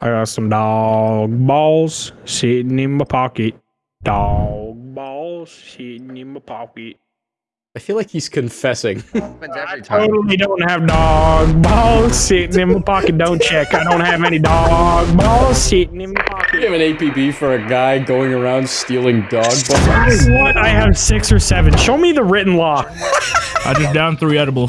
I got some dog balls sitting in my pocket. Dog balls sitting in my pocket. I feel like he's confessing. I totally don't have dog balls sitting in my pocket. Don't check. I don't have any dog balls sitting in my pocket. You have an APB for a guy going around stealing dog balls. What? I have six or seven. Show me the written law. I just downed three edibles.